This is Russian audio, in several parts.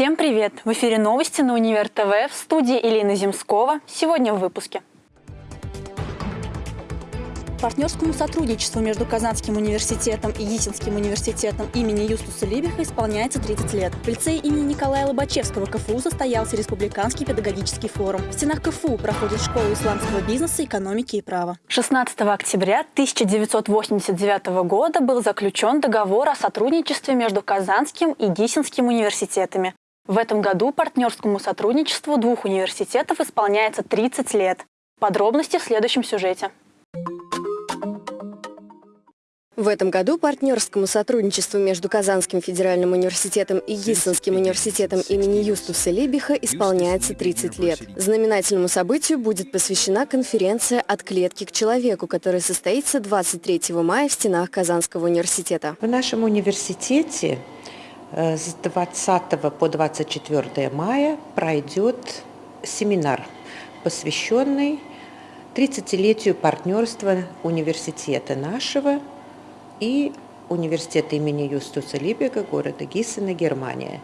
Всем привет! В эфире новости на Универ ТВ в студии Елена Земскова. Сегодня в выпуске. Партнерскому сотрудничеству между Казанским университетом и Есинским университетом имени Юстуса Либиха исполняется 30 лет. В лицее имени Николая Лобачевского КФУ состоялся Республиканский педагогический форум. В стенах КФУ проходит школа исламского бизнеса, экономики и права. 16 октября 1989 года был заключен договор о сотрудничестве между Казанским и Гисинским университетами. В этом году партнерскому сотрудничеству двух университетов исполняется 30 лет. Подробности в следующем сюжете. В этом году партнерскому сотрудничеству между Казанским федеральным университетом и Гиссенским университетом имени Юстуса Лебиха исполняется 30 лет. Знаменательному событию будет посвящена конференция «От клетки к человеку», которая состоится 23 мая в стенах Казанского университета. В нашем университете с 20 по 24 мая пройдет семинар, посвященный 30-летию партнерства университета нашего и университета имени Юстуса Либега города Гиссена, Германия.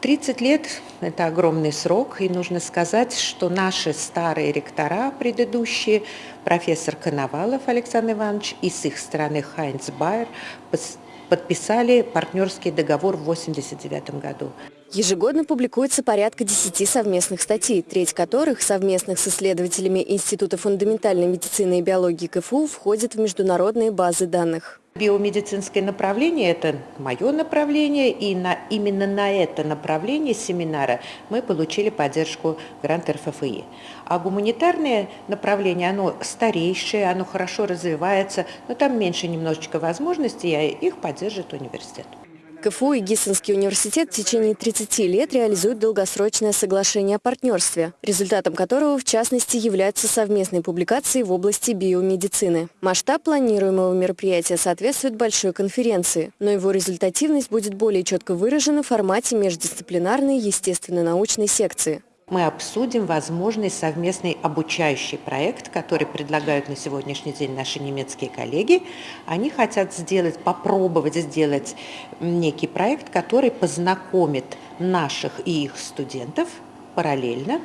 30 лет – это огромный срок, и нужно сказать, что наши старые ректора предыдущие, профессор Коновалов Александр Иванович и с их стороны Хайнц Байер, подписали партнерский договор в 1989 году. Ежегодно публикуется порядка 10 совместных статей, треть которых, совместных с исследователями Института фундаментальной медицины и биологии КФУ, входит в международные базы данных. Биомедицинское направление – это мое направление, и на, именно на это направление семинара мы получили поддержку грант РФФИ. А гуманитарное направление, оно старейшее, оно хорошо развивается, но там меньше немножечко возможностей, и их поддержит университет. КФУ и Гиссенский университет в течение 30 лет реализуют долгосрочное соглашение о партнерстве, результатом которого, в частности, являются совместные публикации в области биомедицины. Масштаб планируемого мероприятия соответствует большой конференции, но его результативность будет более четко выражена в формате междисциплинарной естественно-научной секции мы обсудим возможный совместный обучающий проект, который предлагают на сегодняшний день наши немецкие коллеги. Они хотят сделать, попробовать сделать некий проект, который познакомит наших и их студентов параллельно,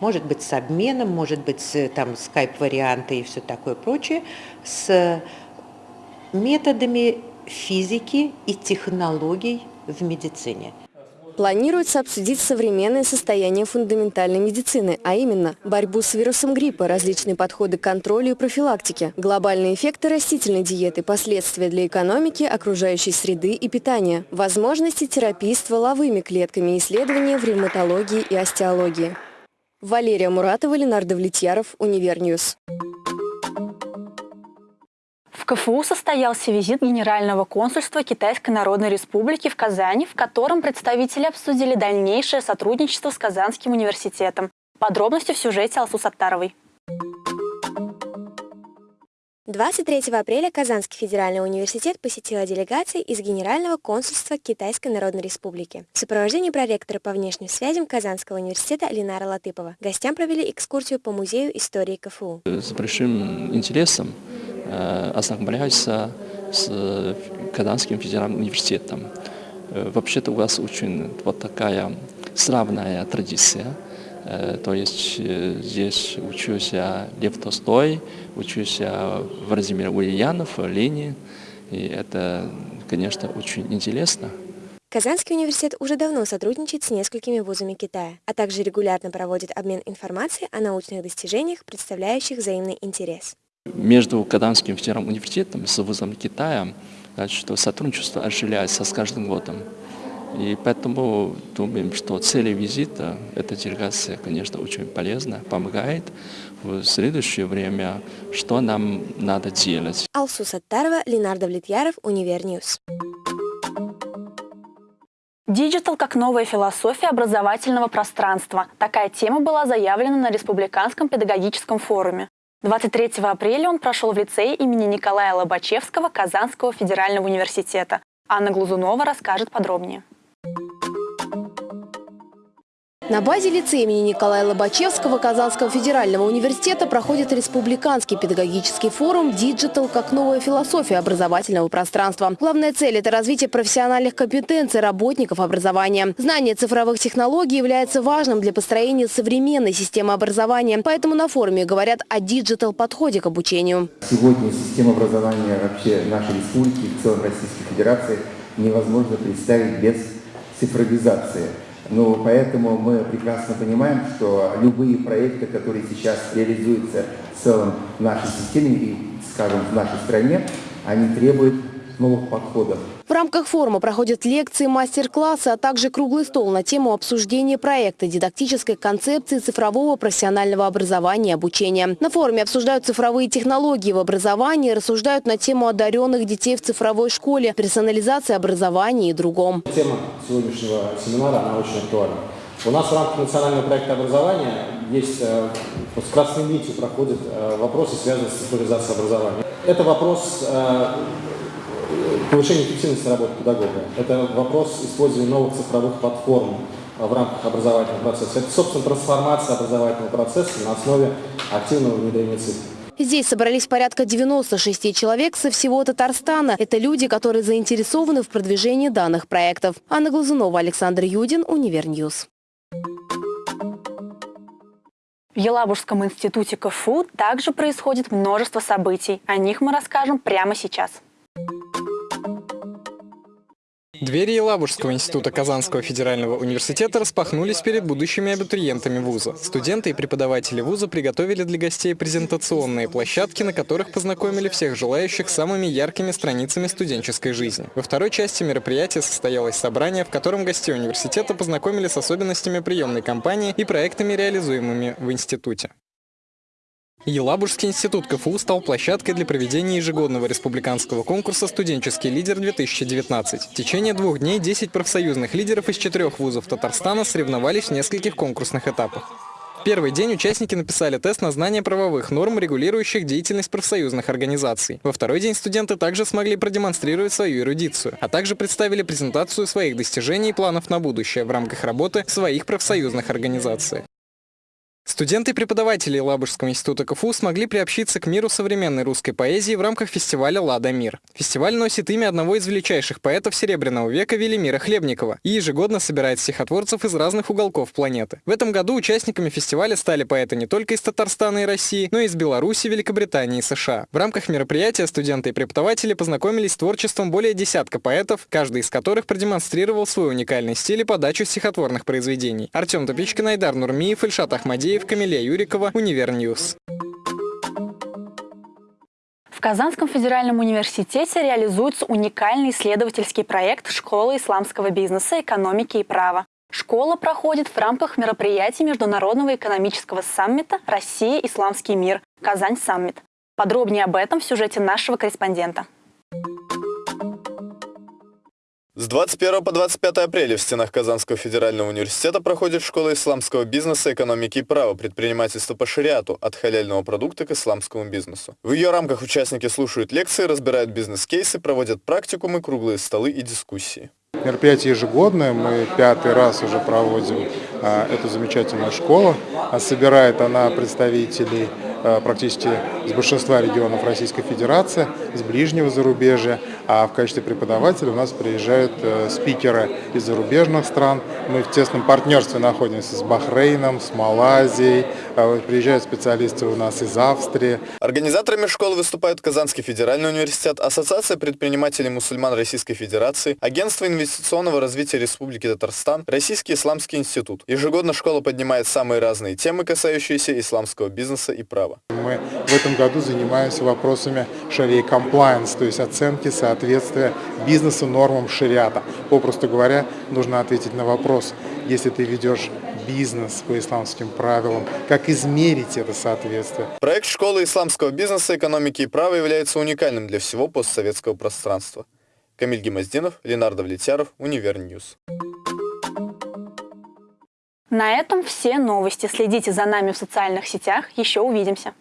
может быть с обменом, может быть там скайп-варианты и все такое прочее, с методами физики и технологий в медицине. Планируется обсудить современное состояние фундаментальной медицины, а именно борьбу с вирусом гриппа, различные подходы к контролю и профилактике, глобальные эффекты растительной диеты, последствия для экономики, окружающей среды и питания, возможности терапии стволовыми клетками, исследования в ревматологии и остеологии. Валерия Муратова, Ленар Давлетьяров, UniverNews. В КФУ состоялся визит Генерального консульства Китайской Народной Республики в Казани, в котором представители обсудили дальнейшее сотрудничество с Казанским университетом. Подробности в сюжете Алсу Саттаровой. 23 апреля Казанский федеральный университет посетила делегация из Генерального консульства Китайской Народной Республики. В сопровождении проректора по внешним связям Казанского университета Ленара Латыпова гостям провели экскурсию по музею истории КФУ. С большим интересом ознакомляются с Казанским федеральным университетом. Э, вообще-то у вас очень вот такая славная традиция. Э, то есть здесь учился Лев Толстой, учился Владимир Ульянов, Ленин. И это, конечно, очень интересно. Казанский университет уже давно сотрудничает с несколькими вузами Китая, а также регулярно проводит обмен информацией о научных достижениях, представляющих взаимный интерес. Между Казанским федеральным университетом с вузом Китая значит, что сотрудничество оживляется с каждым годом. И поэтому думаем, что цели визита эта делегация, конечно, очень полезна, помогает в следующее время, что нам надо делать. Алсу Саттарова, Ленар Давлетьяров, UniverNews. Digital как новая философия образовательного пространства. Такая тема была заявлена на Республиканском педагогическом форуме. 23 апреля он прошел в лицее имени Николая Лобачевского Казанского федерального университета. Анна Глазунова расскажет подробнее. На базе лицея имени Николая Лобачевского Казанского федерального университета проходит республиканский педагогический форум «Digital как новая философия образовательного пространства». Главная цель – это развитие профессиональных компетенций работников образования. Знание цифровых технологий является важным для построения современной системы образования. Поэтому на форуме говорят о digital-подходе к обучению. Сегодня система образования вообще нашей республики, в целом Российской Федерации, невозможно представить без цифровизации. Но поэтому мы прекрасно понимаем, что любые проекты, которые сейчас реализуются в целом в нашей системе и, скажем, в нашей стране, они требуют новых подходов. В рамках форума проходят лекции, мастер-классы, а также круглый стол на тему обсуждения проекта дидактической концепции цифрового профессионального образования и обучения. На форуме обсуждают цифровые технологии в образовании, рассуждают на тему одаренных детей в цифровой школе, персонализации образования и другом. Тема сегодняшнего семинара, она очень актуальна. У нас в рамках национального проекта образования есть, э, с красной нитью проходят э, вопросы, связанные с цифровизацией образования. Это вопрос э, повышение эффективности работы педагога. Это вопрос использования новых цифровых платформ в рамках образовательного процесса. Это, собственно, трансформация образовательного процесса на основе активного внедрения цифр. Здесь собрались порядка 96 человек со всего Татарстана. Это люди, которые заинтересованы в продвижении данных проектов. Анна Глазунова, Александр Юдин, UniverNews. В Елабужском институте КФУ также происходит множество событий. О них мы расскажем прямо сейчас. Двери Елабужского института Казанского федерального университета распахнулись перед будущими абитуриентами вуза. Студенты и преподаватели вуза приготовили для гостей презентационные площадки, на которых познакомили всех желающих самыми яркими страницами студенческой жизни. Во второй части мероприятия состоялось собрание, в котором гостей университета познакомили с особенностями приемной кампании и проектами, реализуемыми в институте. Елабужский институт КФУ стал площадкой для проведения ежегодного республиканского конкурса «Студенческий лидер-2019». В течение двух дней 10 профсоюзных лидеров из четырех вузов Татарстана соревновались в нескольких конкурсных этапах. В первый день участники написали тест на знание правовых норм, регулирующих деятельность профсоюзных организаций. Во второй день студенты также смогли продемонстрировать свою эрудицию, а также представили презентацию своих достижений и планов на будущее в рамках работы своих профсоюзных организациях. Студенты и преподаватели Елабужского института КФУ смогли приобщиться к миру современной русской поэзии в рамках фестиваля «Ладомир». Фестиваль носит имя одного из величайших поэтов Серебряного века Велимира Хлебникова и ежегодно собирает стихотворцев из разных уголков планеты. В этом году участниками фестиваля стали поэты не только из Татарстана и России, но и из Беларуси, Великобритании и США. В рамках мероприятия студенты и преподаватели познакомились с творчеством более десятка поэтов, каждый из которых продемонстрировал свой уникальный стиль и подачу стихотворных произведений. Артем Топичкин, Айдар Нурмиев, Ильшат Ахмадеев, Алексеев, Камилия Юрикова, UniverNews. В Казанском федеральном университете реализуется уникальный исследовательский проект «Школа исламского бизнеса, экономики и права». Школа проходит в рамках мероприятий Международного экономического саммита «Россия. Исламский мир. Казань. Саммит». Подробнее об этом в сюжете нашего корреспондента. С 21 по 25 апреля в стенах Казанского федерального университета проходит школа исламского бизнеса, экономики и права, предпринимательства по шариату, от халяльного продукта к исламскому бизнесу. В ее рамках участники слушают лекции, разбирают бизнес-кейсы, проводят практикумы, круглые столы и дискуссии. Мероприятие ежегодное, мы пятый раз уже проводим а, эту замечательную школу. А собирает она представителей практически из большинства регионов Российской Федерации, из ближнего зарубежья, а в качестве преподавателя у нас приезжают а, спикеры из зарубежных стран. Мы в тесном партнерстве находимся с Бахрейном, с Малайзией, приезжают специалисты у нас из Австрии. Организаторами школы выступают Казанский федеральный университет, Ассоциация предпринимателей мусульман Российской Федерации, Агентство инвестиционного развития Республики Татарстан, Российский исламский институт. Ежегодно школа поднимает самые разные темы, касающиеся исламского бизнеса и права. Мы в этом году занимаемся вопросами Shariah compliance, то есть оценки соответствия бизнеса нормам шариата. Попросту говоря, нужно ответить на вопрос, если ты ведешь бизнес по исламским правилам, как измерить это соответствие. Проект школы исламского бизнеса, экономики и права является уникальным для всего постсоветского пространства. Камиль Гемоздинов, Ленар Давлетьяров, UniverNews. На этом все новости. Следите за нами в социальных сетях. Еще увидимся.